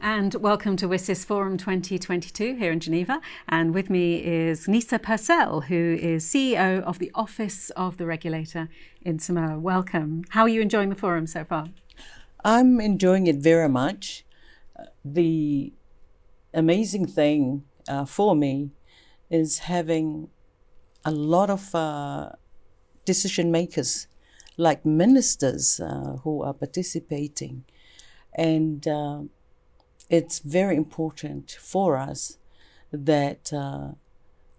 and welcome to WSIS Forum 2022 here in Geneva. And with me is Gisa Purcell, who is CEO of the Office of the Regulator in Samoa. Welcome. How are you enjoying the forum so far? I'm enjoying it very much. The amazing thing uh, for me is having a lot of uh, decision makers, like ministers, uh, who are participating. And uh, it's very important for us that uh,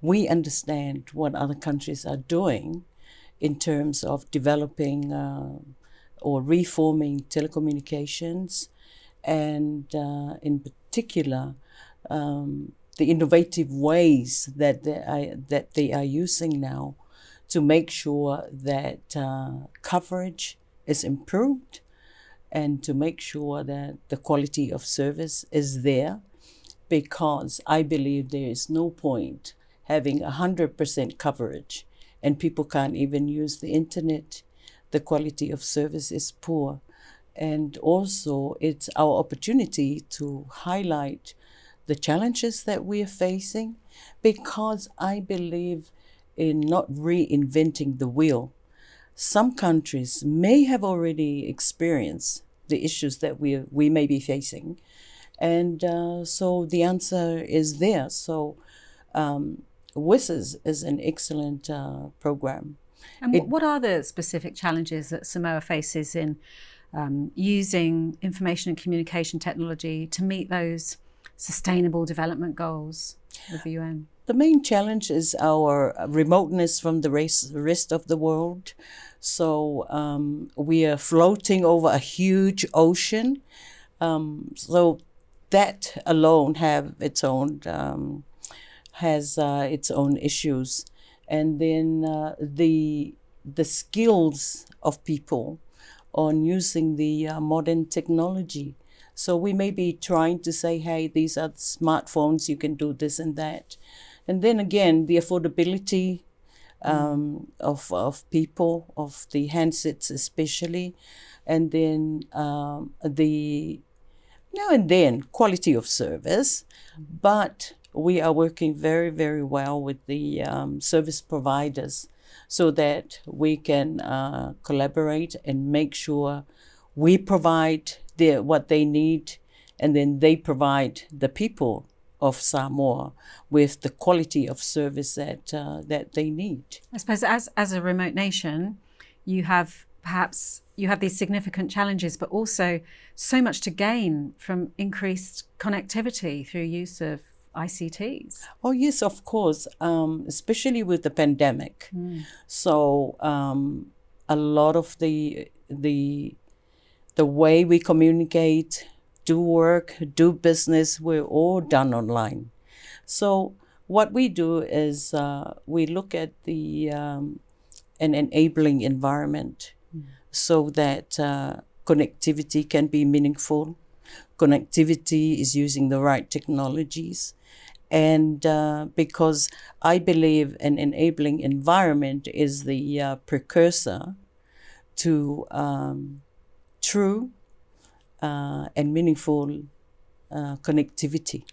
we understand what other countries are doing in terms of developing uh, or reforming telecommunications and uh, in particular um, the innovative ways that they, are, that they are using now to make sure that uh, coverage is improved and to make sure that the quality of service is there because I believe there is no point having 100% coverage and people can't even use the internet. The quality of service is poor. And also, it's our opportunity to highlight the challenges that we are facing because I believe in not reinventing the wheel some countries may have already experienced the issues that we, we may be facing. And uh, so the answer is there. So um, WSIS is an excellent uh, program. And it, what are the specific challenges that Samoa faces in um, using information and communication technology to meet those sustainable development goals the UN? The main challenge is our remoteness from the rest of the world. So um, we are floating over a huge ocean. Um, so that alone have its own um, has uh, its own issues, and then uh, the the skills of people on using the uh, modern technology. So we may be trying to say, hey, these are smartphones, you can do this and that. And then again, the affordability um, of, of people, of the handsets especially, and then um, the now and then quality of service. But we are working very, very well with the um, service providers so that we can uh, collaborate and make sure we provide the, what they need and then they provide the people of Samoa with the quality of service that uh, that they need. I suppose as as a remote nation, you have perhaps you have these significant challenges, but also so much to gain from increased connectivity through use of ICTs. Oh yes, of course, um, especially with the pandemic. Mm. So um, a lot of the the the way we communicate do work, do business, we're all done online. So what we do is uh, we look at the um, an enabling environment mm. so that uh, connectivity can be meaningful. Connectivity is using the right technologies. And uh, because I believe an enabling environment is the uh, precursor to um, true uh, and meaningful uh, connectivity.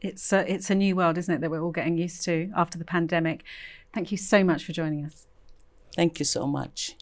It's a, it's a new world, isn't it, that we're all getting used to after the pandemic. Thank you so much for joining us. Thank you so much.